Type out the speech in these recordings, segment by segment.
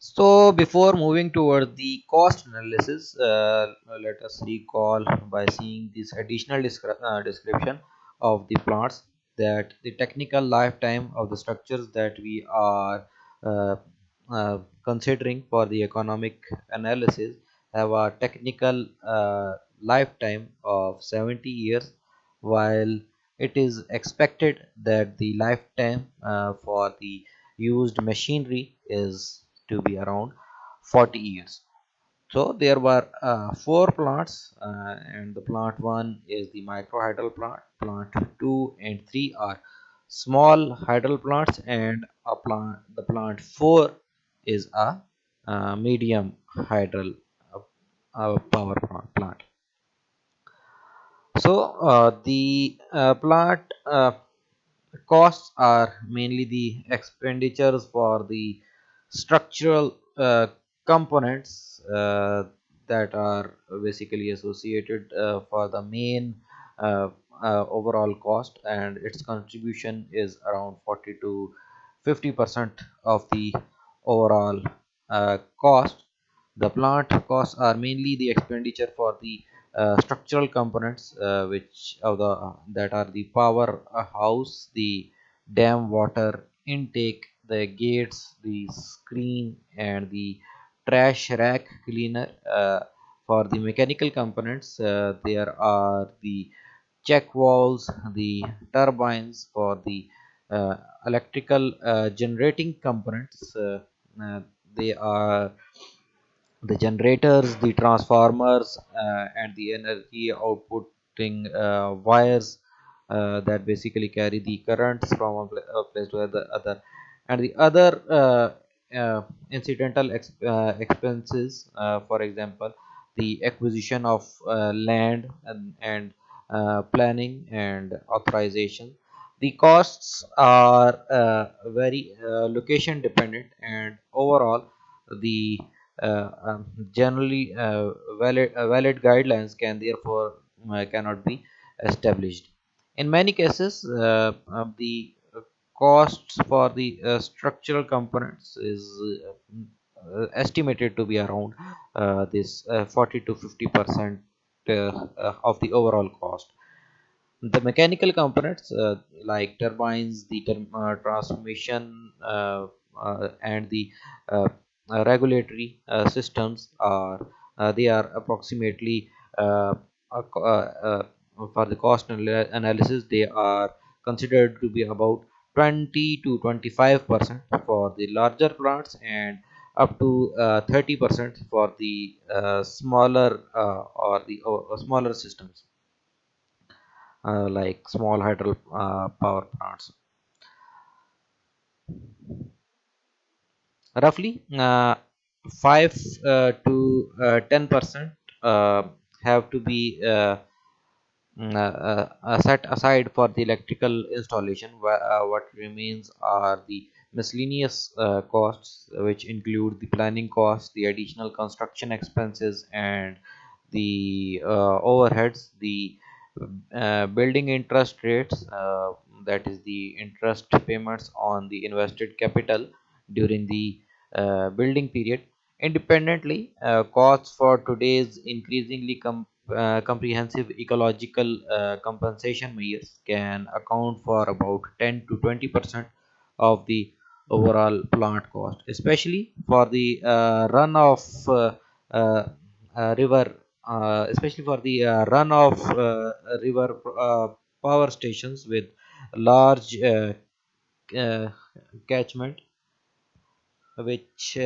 So before moving toward the cost analysis, uh, let us recall by seeing this additional descri- uh, description of the plants that the technical lifetime of the structures that we are uh, uh, considering for the economic analysis have a technical uh, lifetime of 70 years while it is expected that the lifetime uh, for the used machinery is to be around 40 years. So there were uh, four plants uh, and the plant one is the micro microhydral plant plant 2 and 3 are small hydral plants and a plant the plant 4 is a uh, medium hydral power plant. So uh, the uh, plant uh, costs are mainly the expenditures for the structural uh, components uh, that are basically associated uh, for the main overall cost and its contribution is around 40 to 50 percent of the overall uh, cost. The plant costs are mainly the expenditure for the uh, structural components uh, which of the that are the power house the dam water intake the gates the screen and the trash rack cleaner uh, for the mechanical components uh, there are the check valves the turbines for the uh, electrical uh, generating components uh, uh, they are the generators, the transformers, and the energy outputting wires that basically carry the currents from a place to the other, and the other uh, uh, incidental ex- uh, expenses, for example, the acquisition of land and, and planning and authorization. The costs are uh, very uh, location dependent, and overall, the uh, um, generally valid valid guidelines can therefore cannot be established in many cases the costs for the uh, structural components is uh, uh, estimated to be around uh, this uh, 40 to 50 percent uh, of the overall cost. The mechanical components like turbines, the transmission, and the regulatory systems are they are approximately for the cost analysis they are considered to be about 20 to 25 percent for the larger plants and up to uh, 30 percent for the uh, smaller uh, or the uh, smaller systems uh, like small hydro uh, power plants. Roughly, uh, 5 uh, to uh, 10 percent uh, have to be uh, mm, uh, uh, uh, set aside for the electrical installation. Uh, what remains are the miscellaneous uh, costs, which include the planning costs, the additional construction expenses, and the uh, overheads, the uh, building interest rates, uh, that is the interest payments on the invested capital during the uh, building period. Independently, uh, costs for today's increasingly com- uh, comprehensive ecological uh, compensation measures can account for about 10 to 20 percent of the overall plant cost, especially for the uh, run of uh, uh, river especially for the run of river power stations with large catchment which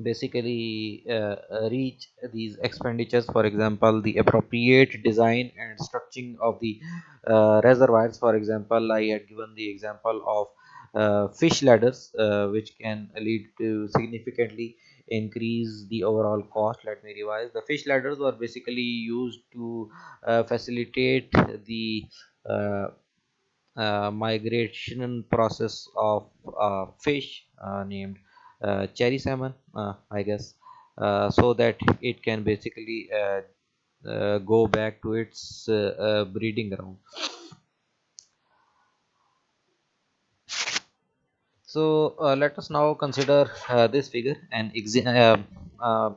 basically uh, uh, reach these expenditures for example the appropriate design and structuring of the uh, reservoirs. For example i had given the example of uh, fish ladders uh, which can lead to significantly increase the overall cost. Let me revise. The fish ladders were basically used to uh, facilitate the migration process of fish named cherry salmon, uh, I guess, uh, so that it can basically uh, uh, go back to its uh, uh, breeding ground. So uh, let us now consider uh, this figure and uh, uh,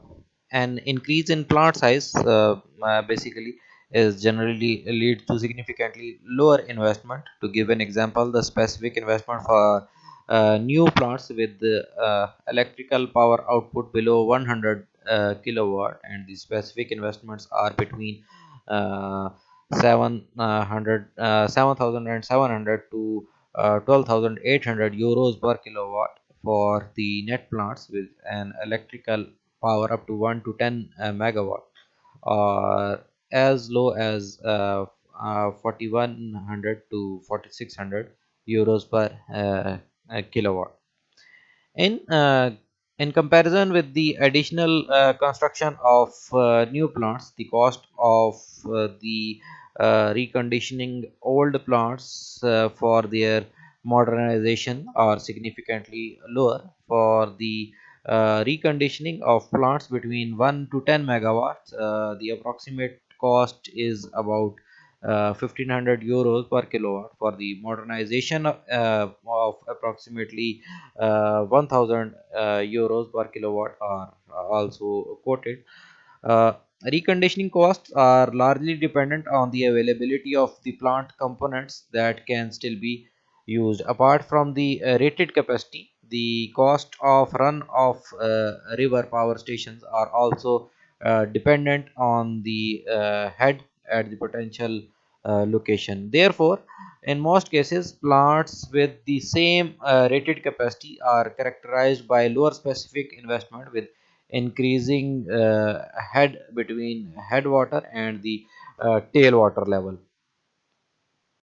an increase in plant size uh, uh, basically is generally lead to significantly lower investment. To give an example, the specific investment for uh, new plants with uh, electrical power output below 100 uh, kilowatt and the specific investments are between uh, 700 uh, 7700 to uh, 12,800 euros per kilowatt for the net plants with an electrical power up to 1 to 10 uh, megawatt or as low as uh, uh, 4100 to 4600 euros per uh, kilowatt. In uh, in comparison with the additional uh, construction of uh, new plants the cost of uh, the uh, reconditioning old plants uh, for their modernization are significantly lower. For the uh, reconditioning of plants between 1 to 10 megawatts the approximate cost is about 1500 euros per kilowatt for the modernization of, uh, of approximately uh, 1000 uh, euros per kilowatt are also quoted. Uh, reconditioning costs are largely dependent on the availability of the plant components that can still be used. Apart from the uh, rated capacity the cost of run of uh, river power stations are also uh, dependent on the uh, head at the potential uh, location. Therefore in most cases plants with the same uh, rated capacity are characterized by lower specific investment with increasing uh, head between headwater and the uh, tailwater level